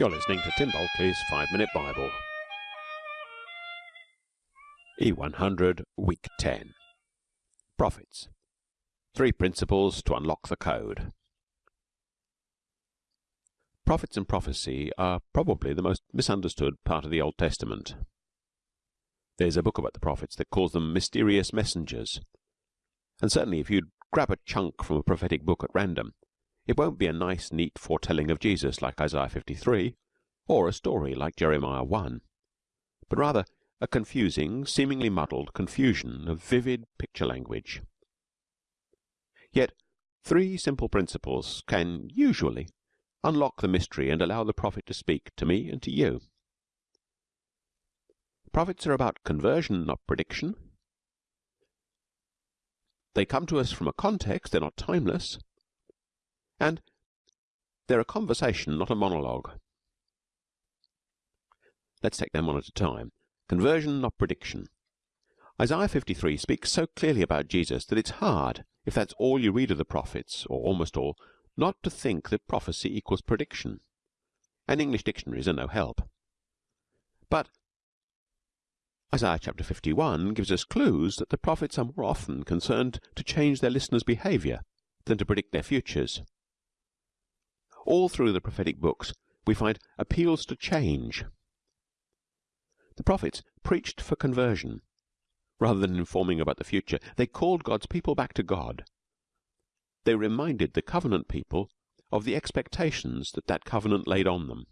You're listening to Tim Bulkeley's 5 Minute Bible. E100, Week 10. Prophets. Three principles to unlock the code. Prophets and prophecy are probably the most misunderstood part of the Old Testament. There's a book about the prophets that calls them mysterious messengers. And certainly if you'd grab a chunk from a prophetic book at random, it won't be a nice, neat foretelling of Jesus like Isaiah 53, or a story like Jeremiah 1, but rather a confusing, seemingly muddled confusion of vivid picture language. Yet three simple principles can usually unlock the mystery and allow the prophet to speak to me and to you. Prophets are about conversion, not prediction. They come to us from a context, they're not timeless, and they're a conversation, not a monologue. Let's take them one at a time. Conversion, not prediction. Isaiah 53 speaks so clearly about Jesus that it's hard, if that's all you read of the prophets, or almost all, not to think that prophecy equals prediction. And English dictionaries are no help. But Isaiah chapter 51 gives us clues that the prophets are more often concerned to change their listeners' behaviour than to predict their futures. All through the prophetic books we find appeals to change. The prophets preached for conversion rather than informing about the future. They called God's people back to God. They reminded the covenant people of the expectations that that covenant laid on them.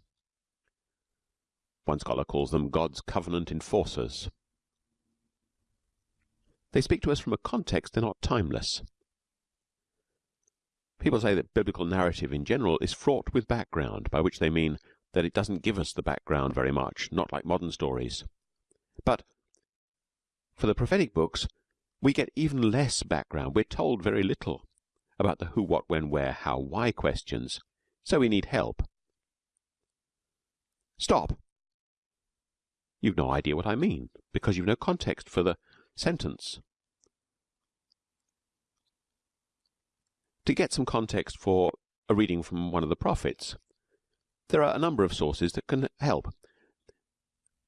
One scholar calls them God's covenant enforcers. They speak to us from a context they're not timeless. People say that biblical narrative in general is fraught with background, by which they mean that it doesn't give us the background very much, not like modern stories. But for the prophetic books, we get even less background. We're told very little about the who, what, when, where, how, why questions. So we need help. Stop. You've no idea what I mean, because you've no context for the sentence. To get some context for a reading from one of the prophets, there are a number of sources that can help.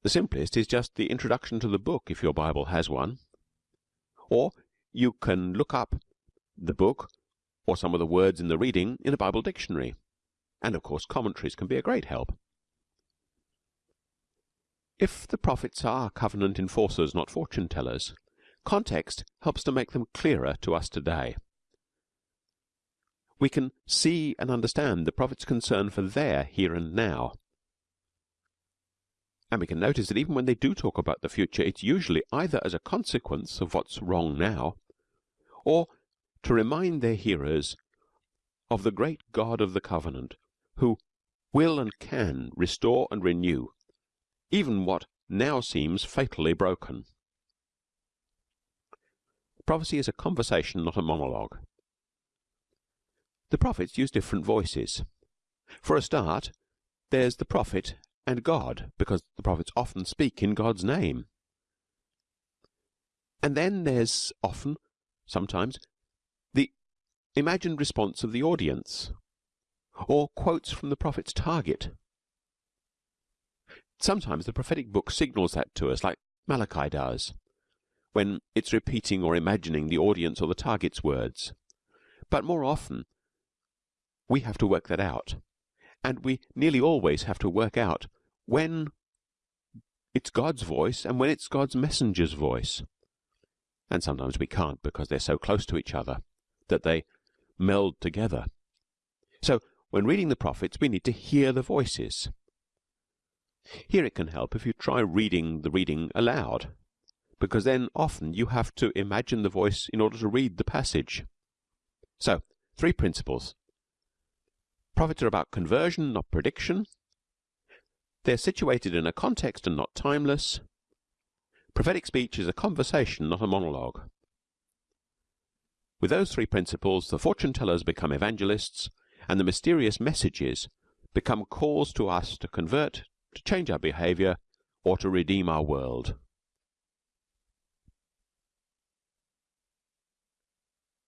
The simplest is just the introduction to the book if your Bible has one. Or you can look up the book or some of the words in the reading in a Bible dictionary. And of course commentaries can be a great help. If the prophets are covenant enforcers, not fortune tellers, context helps to make them clearer to us today we can see and understand the prophet's concern for their here and now. And we can notice that even when they do talk about the future, it's usually either as a consequence of what's wrong now, or to remind their hearers of the great God of the covenant, who will and can restore and renew even what now seems fatally broken. Prophecy is a conversation, not a monologue. The prophets use different voices. For a start, there's the prophet and God, because the prophets often speak in God's name. And then there's often, sometimes, the imagined response of the audience, or quotes from the prophet's target. Sometimes the prophetic book signals that to us, like Malachi does, when it's repeating or imagining the audience or the target's words. But more often, we have to work that out. And we nearly always have to work out when it's God's voice and when it's God's messenger's voice. And sometimes we can't because they're so close to each other that they meld together. So when reading the prophets, we need to hear the voices. Here it can help if you try reading the reading aloud, because then often you have to imagine the voice in order to read the passage. So, three principles Prophets are about conversion, not prediction. They're situated in a context and not timeless. Prophetic speech is a conversation, not a monologue. With those three principles, the fortune tellers become evangelists, and the mysterious messages become calls to us to convert, to change our behaviour, or to redeem our world.